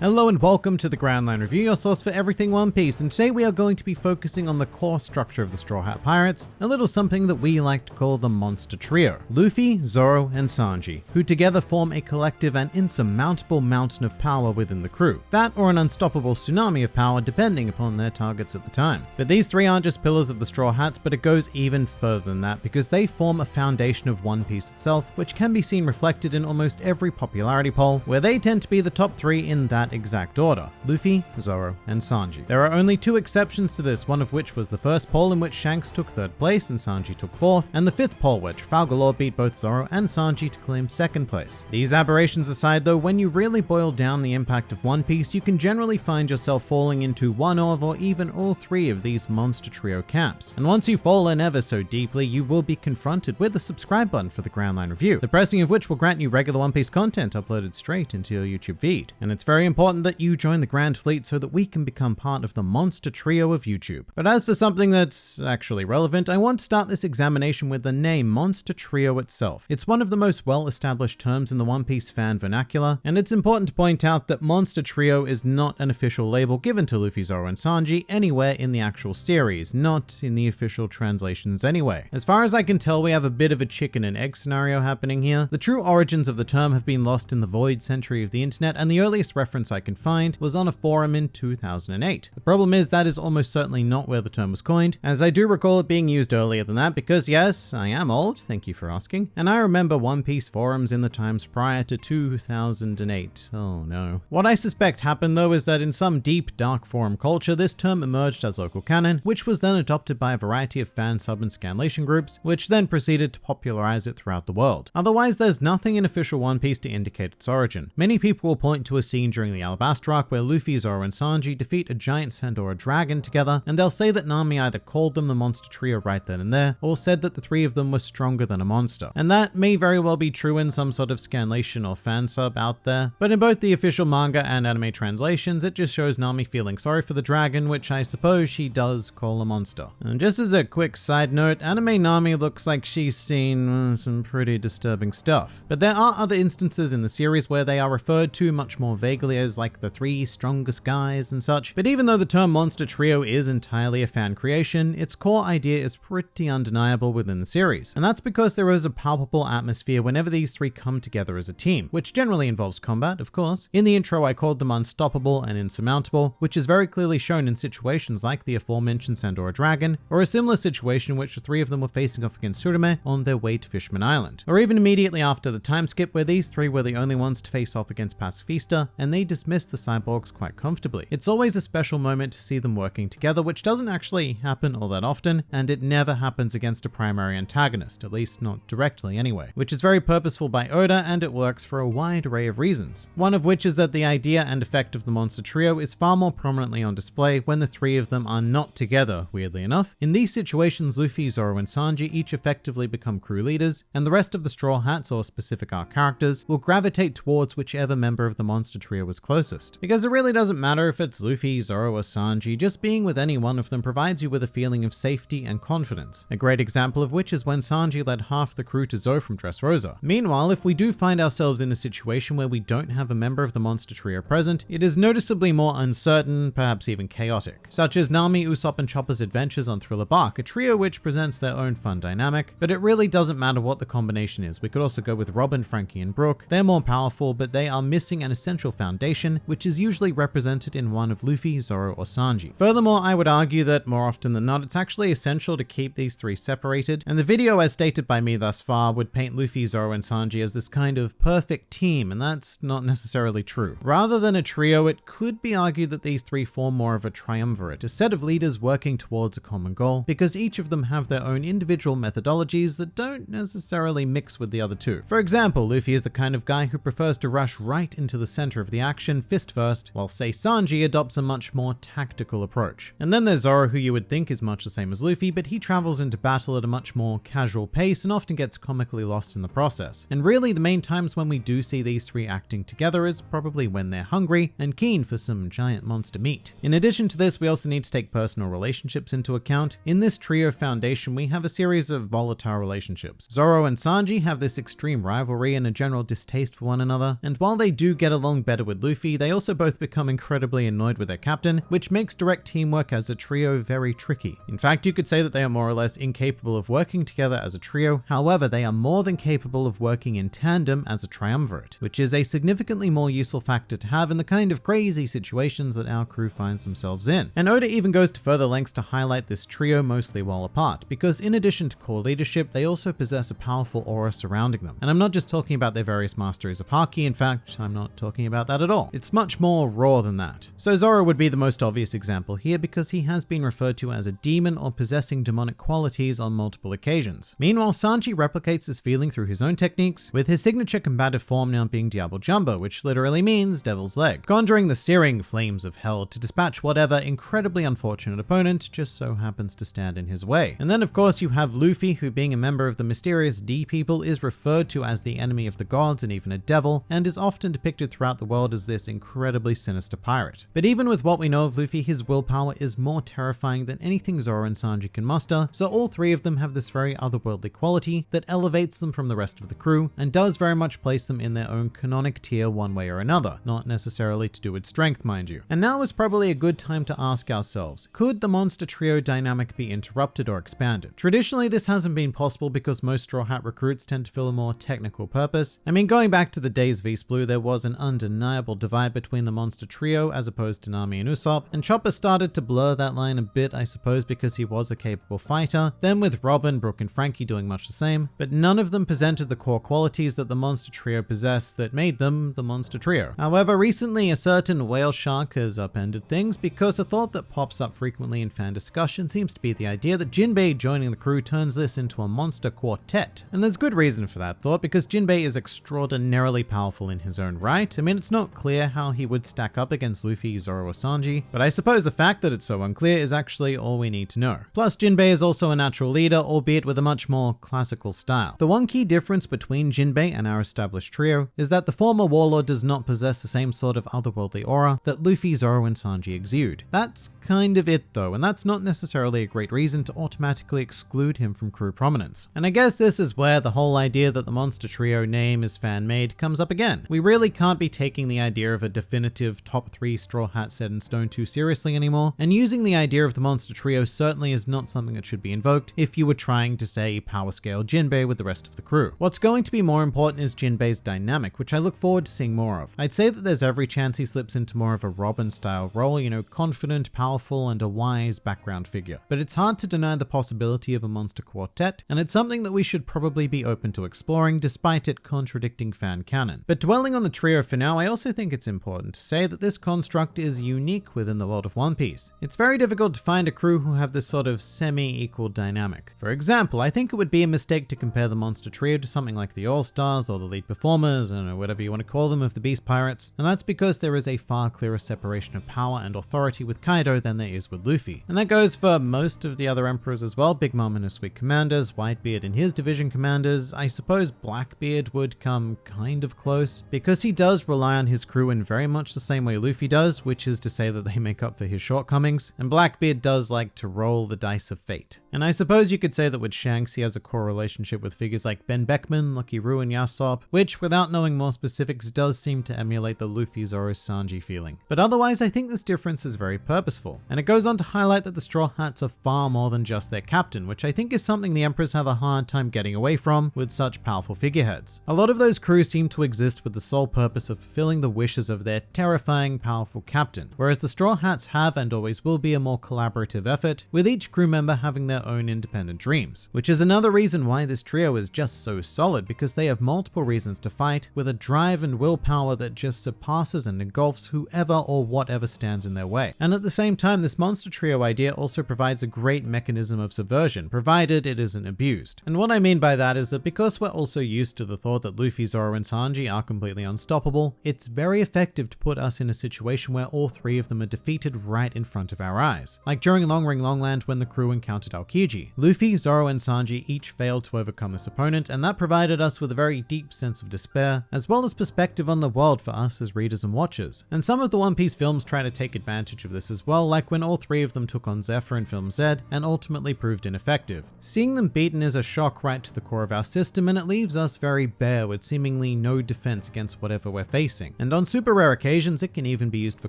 Hello and welcome to the Grand Line Review, your source for everything One Piece, and today we are going to be focusing on the core structure of the Straw Hat Pirates, a little something that we like to call the Monster Trio. Luffy, Zoro, and Sanji, who together form a collective and insurmountable mountain of power within the crew. That or an unstoppable tsunami of power depending upon their targets at the time. But these three aren't just pillars of the Straw Hats, but it goes even further than that because they form a foundation of One Piece itself, which can be seen reflected in almost every popularity poll, where they tend to be the top three in that exact order Luffy, Zoro, and Sanji. There are only two exceptions to this, one of which was the first poll in which Shanks took third place and Sanji took fourth, and the fifth poll where Trafalgar beat both Zoro and Sanji to claim second place. These aberrations aside though, when you really boil down the impact of One Piece, you can generally find yourself falling into one of or even all three of these monster trio camps. And once you fall in ever so deeply, you will be confronted with the subscribe button for the Grand Line Review, the pressing of which will grant you regular One Piece content uploaded straight into your YouTube feed. And it's very important that you join the Grand Fleet so that we can become part of the monster trio of YouTube. But as for something that's actually relevant, I want to start this examination with the name Monster Trio itself. It's one of the most well-established terms in the One Piece fan vernacular, and it's important to point out that Monster Trio is not an official label given to Luffy, Zoro, and Sanji anywhere in the actual series, not in the official translations anyway. As far as I can tell, we have a bit of a chicken and egg scenario happening here. The true origins of the term have been lost in the void century of the internet, and the earliest reference I can find was on a forum in 2008. The problem is that is almost certainly not where the term was coined, as I do recall it being used earlier than that because yes, I am old, thank you for asking, and I remember One Piece forums in the times prior to 2008. Oh no. What I suspect happened though is that in some deep dark forum culture, this term emerged as local canon, which was then adopted by a variety of fan sub and scanlation groups, which then proceeded to popularize it throughout the world. Otherwise, there's nothing in official One Piece to indicate its origin. Many people will point to a scene during the Alabasta arc where Luffy, Zoro, and Sanji defeat a giant Sandora dragon together, and they'll say that Nami either called them the monster trio right then and there, or said that the three of them were stronger than a monster. And that may very well be true in some sort of scanlation or fan sub out there, but in both the official manga and anime translations, it just shows Nami feeling sorry for the dragon, which I suppose she does call a monster. And just as a quick side note, anime Nami looks like she's seen uh, some pretty disturbing stuff. But there are other instances in the series where they are referred to much more vaguely as like the three strongest guys and such. But even though the term monster trio is entirely a fan creation, its core idea is pretty undeniable within the series. And that's because there is a palpable atmosphere whenever these three come together as a team, which generally involves combat, of course. In the intro, I called them unstoppable and insurmountable, which is very clearly shown in situations like the aforementioned Sandora Dragon, or a similar situation in which the three of them were facing off against Surume on their way to Fishman Island. Or even immediately after the time skip where these three were the only ones to face off against Pacifista, and they dismissed the cyborgs quite comfortably. It's always a special moment to see them working together, which doesn't actually happen all that often, and it never happens against a primary antagonist, at least not directly anyway, which is very purposeful by Oda and it works for a wide array of reasons. One of which is that the idea and effect of the monster trio is far more prominently on display when the three of them are not together, weirdly enough. In these situations, Luffy, Zoro, and Sanji each effectively become crew leaders, and the rest of the Straw Hats or specific arc characters will gravitate towards whichever member of the monster trio was closest. Because it really doesn't matter if it's Luffy, Zoro, or Sanji, just being with any one of them provides you with a feeling of safety and confidence. A great example of which is when Sanji led half the crew to Zou from Dressrosa. Meanwhile, if we do find ourselves in a situation where we don't have a member of the monster trio present, it is noticeably more uncertain, perhaps even chaotic, such as Nami, Usopp, and Chopper's adventures on Thriller Bark, a trio which presents their own fun dynamic, but it really doesn't matter what the combination is. We could also go with Robin, Franky, and Brook. They're more powerful, but they are missing an essential foundation, which is usually represented in one of Luffy, Zoro, or Sanji. Furthermore, I would argue that more often than not, it's actually essential to keep these three separated, and the video as stated by me thus far would paint Luffy, Zoro, and Sanji as this kind of perfect team, and that's not necessarily true. Rather than a trio, it could be argued that these three form more of a triumvirate, a set of leaders working towards a common goal, because each of them have their own individual methodologies that don't necessarily mix with the other two. For example, Luffy is the kind of guy who prefers to rush right into the center of the action fist first, while say Sanji adopts a much more tactical approach. And then there's Zoro, who you would think is much the same as Luffy, but he travels into battle at a much more casual pace and often gets comically lost in the process. And really, the main times when we do see these three acting together is probably when they're hungry and keen for some giant monster meat. In addition to this, we also need to take personal relationships into account. In this trio foundation, we have a series of volatile relationships. Zoro and Sanji have this extreme rivalry and a general distaste for one another, and while they do get along better with Luffy, they also both become incredibly annoyed with their captain, which makes direct teamwork as a trio very tricky. In fact, you could say that they are more or less incapable of working together as a trio, however, they are more than capable of working in tandem as a triumvirate, which is a significantly more useful factor to have in the kind of crazy situations that our crew finds themselves in. And Oda even goes to further lengths to highlight this trio mostly while apart, because in addition to core leadership, they also possess a powerful aura surrounding them. And I'm not just talking about their various masteries of Haki, in fact, I'm not talking about that at all. It's much more raw than that. So Zoro would be the most obvious example here because he has been referred to as a demon or possessing demonic qualities on multiple occasions. Meanwhile, Sanji replicates this feeling through his own techniques, with his signature combative form now being Diablo Jambe, which literally means devil's leg, conjuring the searing flames of hell to dispatch whatever incredibly unfortunate opponent just so happens to stand in his way. And then of course you have Luffy, who being a member of the mysterious D people is referred to as the enemy of the gods and even a devil, and is often depicted throughout the world as this incredibly sinister pirate. But even with what we know of Luffy, his willpower is more terrifying than anything Zoro and Sanji can muster, so all three of them have this very otherworldly quality that elevates them from the rest of the crew and does very much place them in their own canonic tier one way or another, not necessarily to do with strength, mind you. And now is probably a good time to ask ourselves, could the monster trio dynamic be interrupted or expanded? Traditionally, this hasn't been possible because most Straw Hat recruits tend to fill a more technical purpose. I mean, going back to the days of East Blue, there was an undeniable divide between the monster trio as opposed to Nami and Usopp, and Chopper started to blur that line a bit, I suppose, because he was a capable fighter. Then with Robin, Brook, and Franky doing much the same, but none of them presented the core qualities that the monster trio possessed that made them the monster trio. However, recently a certain whale shark has upended things because a thought that pops up frequently in fan discussion seems to be the idea that Jinbei joining the crew turns this into a monster quartet. And there's good reason for that thought because Jinbei is extraordinarily powerful in his own right. I mean, it's not clear how he would stack up against Luffy, Zoro, or Sanji, but I suppose the fact that it's so unclear is actually all we need to know. Plus, Jinbei is also a natural leader, albeit with a much more classical style. The one key difference between Jinbei and our established trio is that the former warlord does not possess the same sort of otherworldly aura that Luffy, Zoro, and Sanji exude. That's kind of it though, and that's not necessarily a great reason to automatically exclude him from crew prominence. And I guess this is where the whole idea that the Monster Trio name is fan-made comes up again. We really can't be taking the idea of a definitive top 3 Straw Hat set in stone too seriously anymore, and using the idea of the Monster Trio certainly is not something that should be invoked if you were trying to say power scale Jinbei with the rest of the crew. What's going to be more important is Jinbei's dynamic, which I look forward to seeing more of. I'd say that there's every chance he slips into more of a Robin style role, you know, confident, powerful, and a wise background figure. But it's hard to deny the possibility of a monster quartet, and it's something that we should probably be open to exploring despite it contradicting fan canon. But dwelling on the trio for now, I also think it's important to say that this construct is unique within the world of One Piece. It's very difficult to find a crew who have this sort of semi-equal dynamic. For example, I think it would be a mistake to compare the monster trio to something like the All-Stars or the lead performers, I whatever you want to call them of the Beast Pirates, and that's because there is a far clearer separation of power and authority with Kaido than there is with Luffy. And that goes for most of the other emperors as well, Big Mom and his sweet commanders, Whitebeard and his division commanders, I suppose Blackbeard would come kind of close, because he does rely on his crew in very much the same way Luffy does, which is to say that they make up for his shortcomings, and Blackbeard does like to roll the dice of fate. And I suppose you could say that with Shanks he has a core relationship with figures like Ben Beckman, Lucky Roux, and Yasopp, which without knowing more specifics does seem to emulate the Luffy Zoro Sanji feeling. But otherwise I think this difference is very purposeful, and it goes on to highlight that the Straw Hats are far more than just their captain, which I think is something the Emperors have a hard time getting away from with such powerful figureheads. A lot of those crews seem to exist with the sole purpose of fulfilling the wishes of their terrifying, powerful captain, whereas the Straw Hats have and always will be a more collaborative effort, with each crew member having their own independent dreams, which is another reason why this trio is just so solid because they have multiple reasons to fight with a drive and willpower that just surpasses and engulfs whoever or whatever stands in their way. And at the same time, this monster trio idea also provides a great mechanism of subversion, provided it isn't abused. And what I mean by that is that because we're also used to the thought that Luffy, Zoro, and Sanji are completely unstoppable, it's very effective to put us in a situation where all three of them are defeated right in front of our eyes. Like during Long Ring Longland when the crew encountered Aokiji. Luffy, Zoro, and Sanji each failed to overcome this opponent, and that provided us with a very deep sense of despair, as well as perspective on the world for us as readers and watchers. And some of the One Piece films try to take advantage of this as well, like when all three of them took on Zephyr in film Z and ultimately proved ineffective. Seeing them beaten is a shock right to the core of our system, and it leaves us very bare with seemingly no defense against whatever we're facing. And on super rare occasions, it can even be used for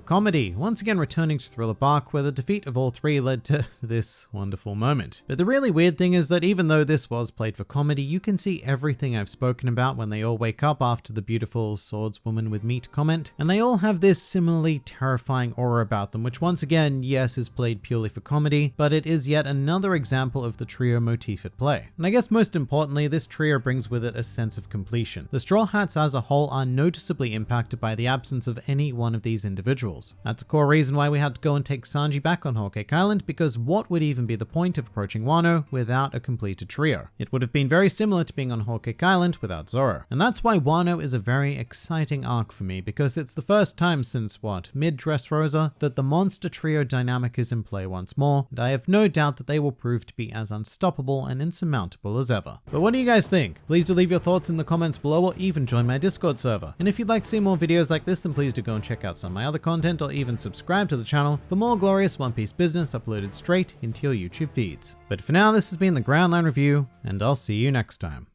comedy, once again returning to Thriller Bark where the defeat of all three led to this wonderful moment. But the really weird thing is that even though this was played for comedy, you can see everything I've spoken about when they all wake up after the beautiful swordswoman with meat comment, and they all have this similarly terrifying aura about them, which once again, yes, is played purely for comedy, but it is yet another example of the trio motif at play. And I guess most importantly, this trio brings with it a sense of completion. The Straw Hats as a whole are noticeably impacted by the absence of any one of these individuals. That's a core reason why we had to go and take Sanji back on Cake Island, because what would even be the point of approaching Wano without a completed trio? It would have been very similar to being on Cake Island without Zoro. And that's why Wano is a very exciting arc for me, because it's the first time since, what, mid Dressrosa, that the monster trio dynamic is in play once more, and I have no doubt that they will prove to be as unstoppable and insurmountable as ever. But what do you guys think? Please do leave your thoughts in the comments below or even join my Discord server. And if you'd like to see more videos like this, then please do go and check out some of my other content or even subscribe to the channel for more glorious One Piece business uploaded straight into your YouTube feeds. But for now, this has been the Grand Line Review, and I'll see you next time.